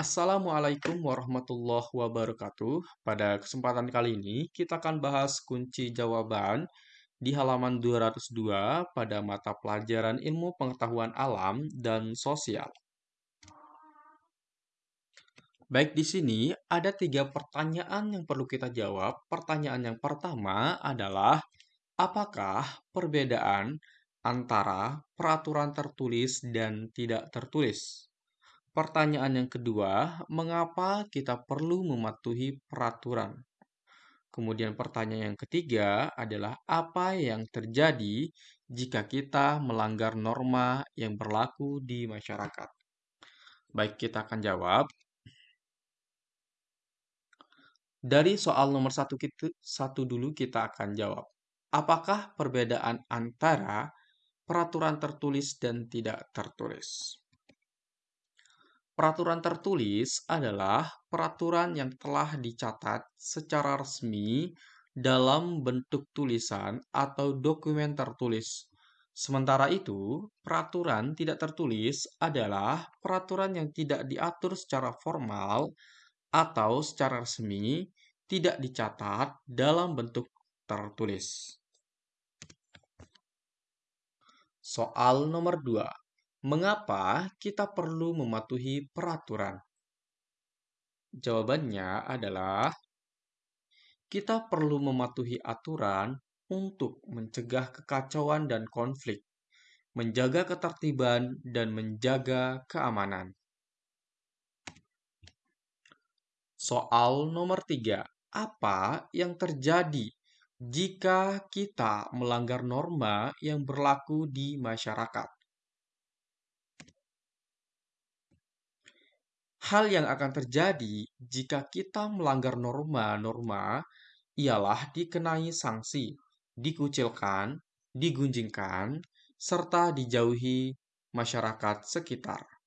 Assalamualaikum warahmatullahi wabarakatuh. Pada kesempatan kali ini, kita akan bahas kunci jawaban di halaman 202 pada mata pelajaran ilmu pengetahuan alam dan sosial. Baik, di sini ada tiga pertanyaan yang perlu kita jawab. Pertanyaan yang pertama adalah, apakah perbedaan antara peraturan tertulis dan tidak tertulis? Pertanyaan yang kedua, mengapa kita perlu mematuhi peraturan? Kemudian pertanyaan yang ketiga adalah apa yang terjadi jika kita melanggar norma yang berlaku di masyarakat? Baik, kita akan jawab. Dari soal nomor satu, kita, satu dulu kita akan jawab. Apakah perbedaan antara peraturan tertulis dan tidak tertulis? Peraturan tertulis adalah peraturan yang telah dicatat secara resmi dalam bentuk tulisan atau dokumen tertulis. Sementara itu, peraturan tidak tertulis adalah peraturan yang tidak diatur secara formal atau secara resmi tidak dicatat dalam bentuk tertulis. Soal nomor 2. Mengapa kita perlu mematuhi peraturan? Jawabannya adalah kita perlu mematuhi aturan untuk mencegah kekacauan dan konflik, menjaga ketertiban, dan menjaga keamanan. Soal nomor tiga, apa yang terjadi jika kita melanggar norma yang berlaku di masyarakat? Hal yang akan terjadi jika kita melanggar norma-norma ialah dikenai sanksi, dikucilkan, digunjingkan, serta dijauhi masyarakat sekitar.